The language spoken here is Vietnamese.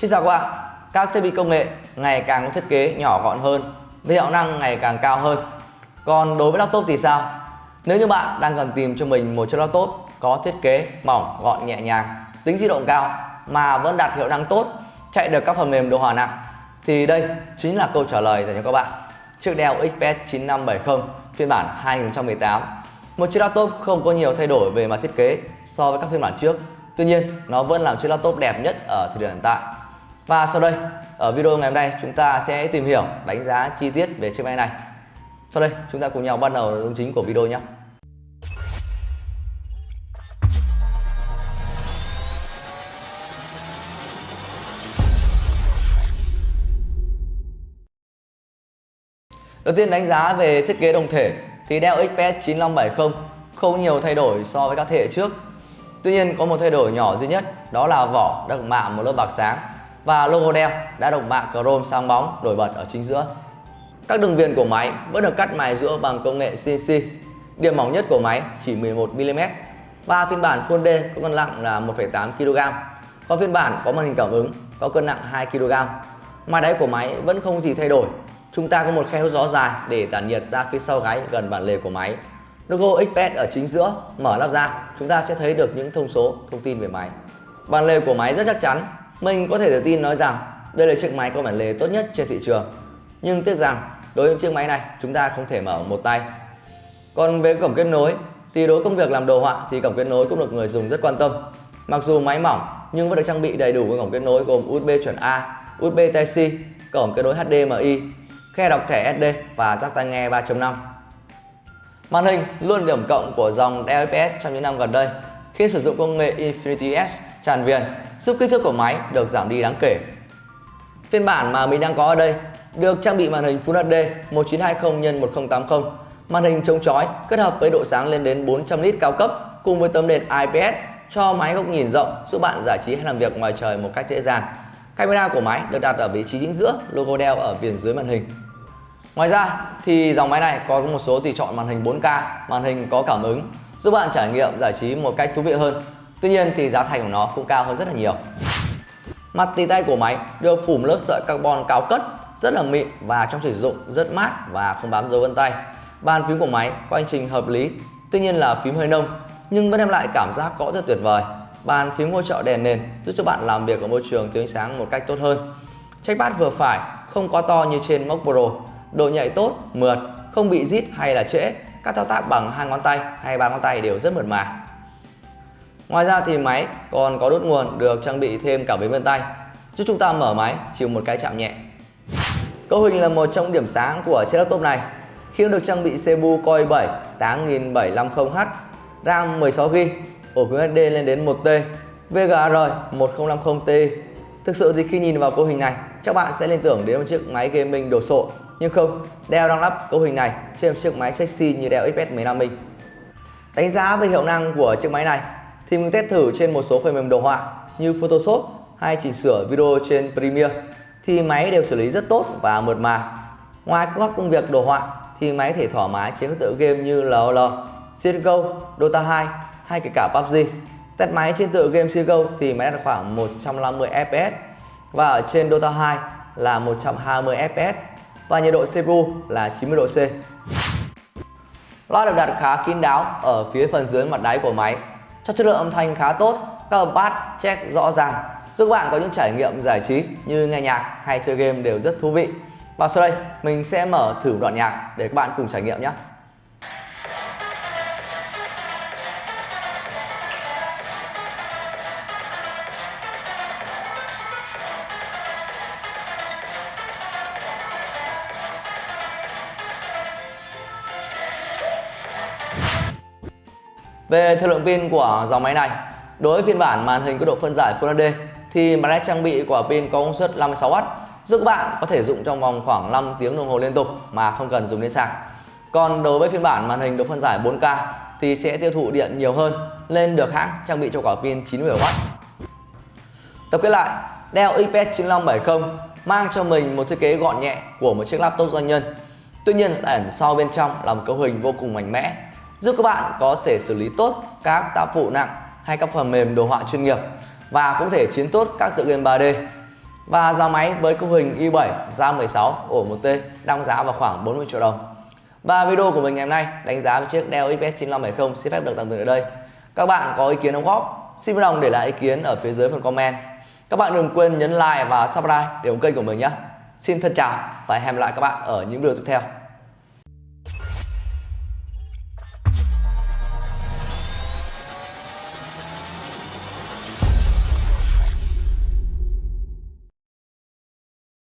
Xin chào các bạn, các thiết bị công nghệ ngày càng có thiết kế nhỏ gọn hơn, với hiệu năng ngày càng cao hơn. Còn đối với laptop thì sao? Nếu như bạn đang cần tìm cho mình một chiếc laptop có thiết kế mỏng, gọn nhẹ nhàng, tính di động cao mà vẫn đạt hiệu năng tốt, chạy được các phần mềm đồ họa nặng thì đây chính là câu trả lời dành cho các bạn. Chiếc Dell XPS 9570 phiên bản 2018 một chiếc laptop không có nhiều thay đổi về mặt thiết kế so với các phiên bản trước Tuy nhiên nó vẫn là chiếc laptop đẹp nhất ở thời điểm hiện tại và sau đây, ở video ngày hôm nay chúng ta sẽ tìm hiểu, đánh giá chi tiết về chiếc máy này. Sau đây, chúng ta cùng nhau bắt đầu nội dung chính của video nhé. Đầu tiên đánh giá về thiết kế đồng thể, thì Dell XPS 9570 không nhiều thay đổi so với các thế hệ trước. Tuy nhiên, có một thay đổi nhỏ duy nhất, đó là vỏ được mạ một lớp bạc sáng và logo đeo đã được mạ chrome sáng bóng nổi bật ở chính giữa. Các đường viền của máy vẫn được cắt mài giữa bằng công nghệ CNC. Điểm mỏng nhất của máy chỉ 11mm và phiên bản Full D có cân nặng là 1,8 kg. Còn phiên bản có màn hình cảm ứng có cân nặng 2 kg. Mặt đáy của máy vẫn không gì thay đổi Chúng ta có một khe hút gió dài để tản nhiệt ra phía sau gáy gần bản lề của máy. Logo XPS ở chính giữa, mở nắp ra, chúng ta sẽ thấy được những thông số, thông tin về máy. Bản lề của máy rất chắc chắn, mình có thể tự tin nói rằng đây là chiếc máy có bản lề tốt nhất trên thị trường. Nhưng tiếc rằng đối với chiếc máy này chúng ta không thể mở một tay. Còn về cổng kết nối thì đối công việc làm đồ họa thì cổng kết nối cũng được người dùng rất quan tâm. Mặc dù máy mỏng nhưng vẫn được trang bị đầy đủ các cổng kết nối gồm USB chuẩn A, USB Type-C, cổng kết nối HDMI, khe đọc thẻ SD và jack tai nghe 3.5. Màn hình luôn điểm cộng của dòng Dell trong những năm gần đây khi sử dụng công nghệ Infinity S tràn viền giúp kích thước của máy được giảm đi đáng kể. Phiên bản mà mình đang có ở đây được trang bị màn hình Full HD 1920 x 1080, màn hình chống chói kết hợp với độ sáng lên đến 400 nit cao cấp cùng với tấm nền IPS cho máy góc nhìn rộng giúp bạn giải trí hay làm việc ngoài trời một cách dễ dàng. Camera của máy được đặt ở vị trí chính giữa, logo Dell ở viền dưới màn hình. Ngoài ra thì dòng máy này có một số tùy chọn màn hình 4K, màn hình có cảm ứng giúp bạn trải nghiệm giải trí một cách thú vị hơn. Tuy nhiên thì giá thành của nó cũng cao hơn rất là nhiều. Mặt tì tay của máy được phủ một lớp sợi carbon cao cất rất là mịn và trong sử dụng rất mát và không bám dấu vân tay. Bàn phím của máy có hành trình hợp lý, tuy nhiên là phím hơi nông nhưng vẫn đem lại cảm giác gõ rất tuyệt vời. Bàn phím hỗ trợ đèn nền giúp cho bạn làm việc ở môi trường thiếu ánh sáng một cách tốt hơn. Trackpad vừa phải, không quá to như trên Mac Pro độ nhạy tốt, mượt, không bị rít hay là trễ. Các thao tác bằng hai ngón tay hay ba ngón tay đều rất mượt mà. Ngoài ra thì máy còn có đốt nguồn được trang bị thêm cả biến vân tay giúp chúng ta mở máy chỉ một cái chạm nhẹ. Cấu hình là một trong điểm sáng của chiếc laptop này khi được trang bị CPU Core i7 8750H, RAM 16GB, ổ cứng hd lên đến 1T, VGA R 1050Ti. Thực sự thì khi nhìn vào cấu hình này, các bạn sẽ liên tưởng đến một chiếc máy gaming đồ sộ nhưng không, Dell đang lắp cấu hình này trên một chiếc máy sexy như Dell XPS 15 inch. Đánh giá về hiệu năng của chiếc máy này thì mình test thử trên một số phần mềm đồ họa như Photoshop hay chỉnh sửa video trên Premiere thì máy đều xử lý rất tốt và mượt mà. Ngoài các công việc đồ họa thì máy thể thoải mái trên các tựa game như LOL, CSGO, Dota 2 hay kể cả PUBG. Test máy trên tựa game CSGO thì máy đạt khoảng 150 FPS và ở trên Dota 2 là 120 FPS và nhiệt độ CPU là 90 độ C. Loa được đặt khá kín đáo ở phía phần dưới mặt đáy của máy cho chất lượng âm thanh khá tốt, các bass check rõ ràng giúp bạn có những trải nghiệm giải trí như nghe nhạc hay chơi game đều rất thú vị. Và sau đây mình sẽ mở thử đoạn nhạc để các bạn cùng trải nghiệm nhé. Về thời lượng pin của dòng máy này, đối với phiên bản màn hình có độ phân giải Full HD thì máy này trang bị quả pin có công suất 56W giúp các bạn có thể dùng trong vòng khoảng 5 tiếng đồng hồ liên tục mà không cần dùng đến sạc. Còn đối với phiên bản màn hình độ phân giải 4K thì sẽ tiêu thụ điện nhiều hơn lên được hãng trang bị cho quả pin 97W. Tập kết lại, Dell XPS 9570 mang cho mình một thiết kế gọn nhẹ của một chiếc laptop doanh nhân. Tuy nhiên ẩn sau bên trong là một cấu hình vô cùng mạnh mẽ giúp các bạn có thể xử lý tốt các tác vụ nặng hay các phần mềm đồ họa chuyên nghiệp và cũng thể chiến tốt các tựa game 3D. Và giá máy với cấu hình i7 RAM 16 ổ 1T đang giá vào khoảng 40 triệu đồng. Và video của mình ngày hôm nay đánh giá về chiếc Dell XPS 9570 xin phép được tạm dừng ở đây. Các bạn có ý kiến đóng góp, xin vui lòng để lại ý kiến ở phía dưới phần comment. Các bạn đừng quên nhấn like và subscribe để ủng kênh của mình nhé. Xin thân chào và hẹn gặp lại các bạn ở những video tiếp theo.